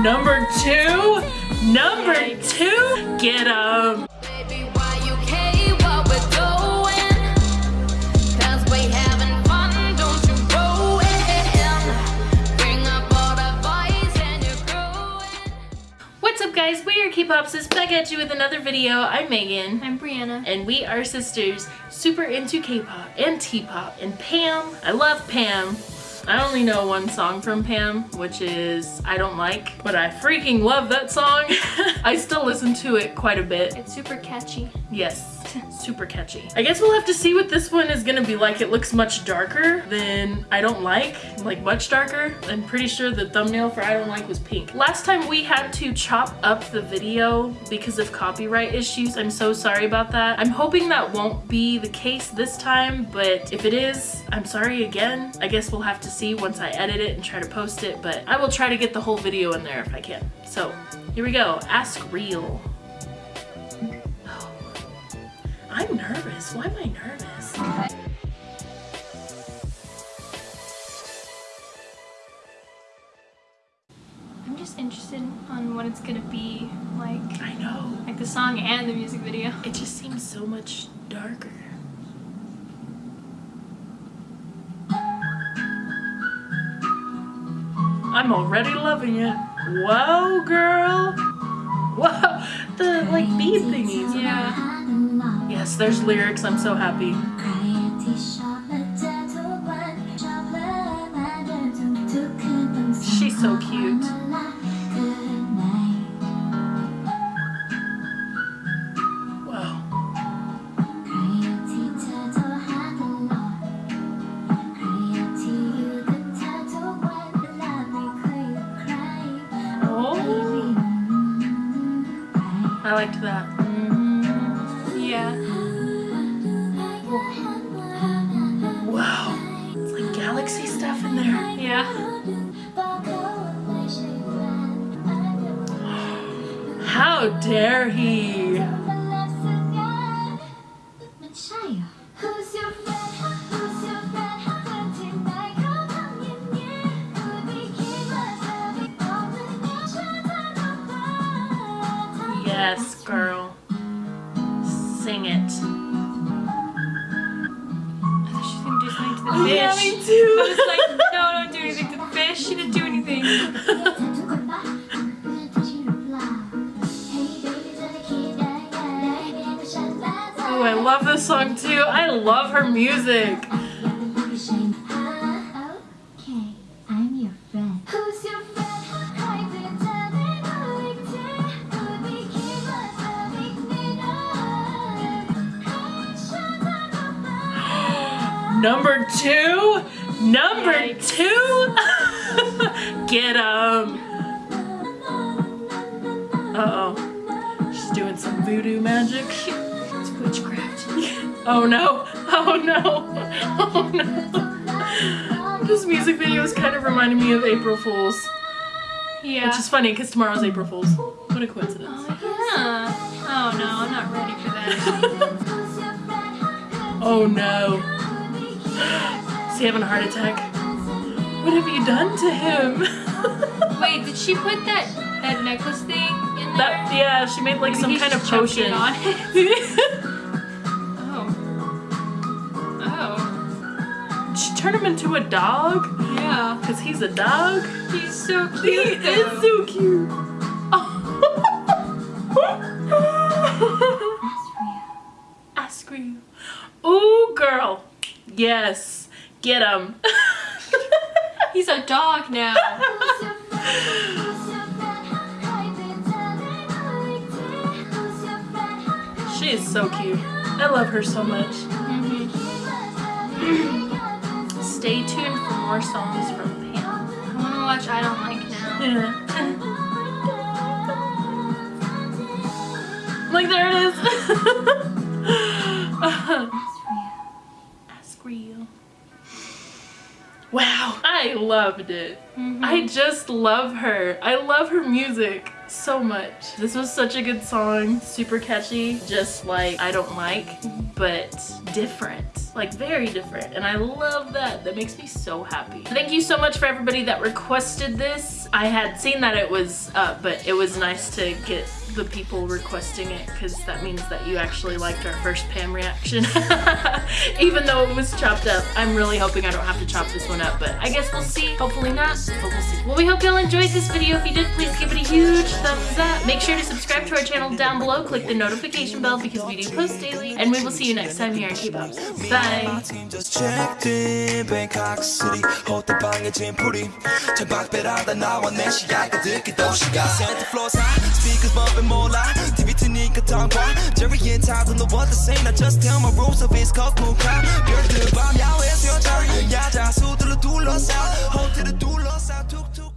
Number two, number two, get 'em. Baby, why you care what we're doing? 'Cause we having fun, don't you ruin. Bring up all the boys and you're growing. What's up guys, we are K-Popsis back at you with another video. I'm Megan. I'm Brianna. And we are sisters, super into K-pop and T-pop. And Pam, I love Pam. I only know one song from Pam, which is I Don't Like, but I freaking love that song. I still listen to it quite a bit. It's super catchy. Yes, super catchy. I guess we'll have to see what this one is gonna be like. It looks much darker than I Don't Like, like much darker. I'm pretty sure the thumbnail for I Don't Like was pink. Last time we had to chop up the video because of copyright issues. I'm so sorry about that. I'm hoping that won't be the case this time, but if it is, I'm sorry again. I guess we'll have to see once I edit it and try to post it, but I will try to get the whole video in there if I can. So here we go, Ask Real. Nervous. Why am I nervous? I'm just interested on what it's gonna be like. I know. Like the song and the music video. It just seems so much darker. I'm already loving it. Whoa, girl. Whoa, the like bead thingies. Yeah. Yes, there's lyrics. I'm so happy. She's so cute. Wow. Oh, I liked that. Yeah. How dare he? Yes, girl. Sing it. I thought she was gonna do something to the Oh, fish. yeah, me I was like, no, don't do anything to the fish. She didn't do anything. Oh, I love this song too. I love her music. Okay, I'm your friend. Who's your friend? Number two? Number Yikes. two? Get him. Uh-oh. She's doing some voodoo magic. It's witchcraft. Oh no. Oh no. Oh no. This music video is kind of reminding me of April Fool's. Yeah. Which is funny because tomorrow's April Fool's. What a coincidence. Oh, yeah. Oh no, I'm not ready for that. Oh no. Is he having a heart attack? What have you done to him? Wait, did she put that that necklace thing in there? That yeah, she made like Maybe some kind of potion. on it. Oh. Oh. she turned him into a dog Yeah. because he's a dog. He's so cute. He cute. is so cute. Ask you. Ooh, girl. Yes. Get him. He's a dog now. she is so cute. I love her so much. Stay tuned for more songs from Pam. I want to watch I Don't Like Now. Yeah. like there it is. Ask real. Wow, I loved it. Mhm. I just love her. I love her music. so much. This was such a good song, super catchy, just like I don't like, but different, like very different. And I love that. That makes me so happy. Thank you so much for everybody that requested this. I had seen that it was up, but it was nice to get the people requesting it because that means that you actually liked our first Pam reaction. Even though it was chopped up, I'm really hoping I don't have to chop this one up, but I guess we'll see. Hopefully not, but we'll see. Well, we hope y'all enjoyed this video. If you did, please give it a huge thumbs up. Make sure to subscribe to our channel down below. Click the notification bell because we do post daily. And we will see you next time here on K-Pop. Bye bye. My team just checked in Bangkok City. Hold the bang and Jim Puri. Back bed out and now and then she got the dick and she got Speakers bumping more loud. TV to Nika Tangwa. Jerry and Todd on the what the same. I just tell my rules of his cock moon crowd. You're the bomb, y'all your turn. Yeah, that's So to the two lost out. Hold to the two lost out. Took two.